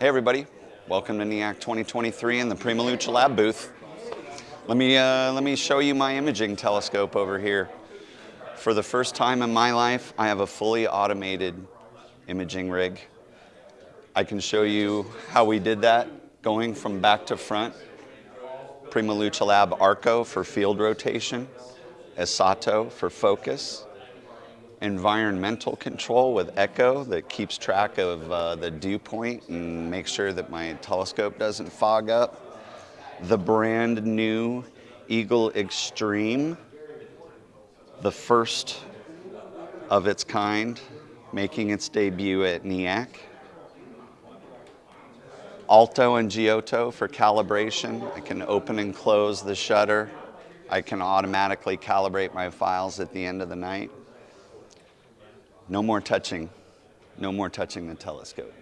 Hey everybody, welcome to NEAIC 2023 in the Prima Luce Lab booth. Let me, uh, let me show you my imaging telescope over here. For the first time in my life, I have a fully automated imaging rig. I can show you how we did that, going from back to front. Prima Luce Lab Arco for field rotation, Esatto for focus, environmental control with Ecco that keeps track of uh, the dew point and makes sure that my telescope doesn't fog up. The brand new Eagle Extreme, the first of its kind, making its debut at NEAIC. Alto and Giotto for calibration. I can open and close the shutter. I can automatically calibrate my files at the end of the night. No more touching, no more touching the telescope.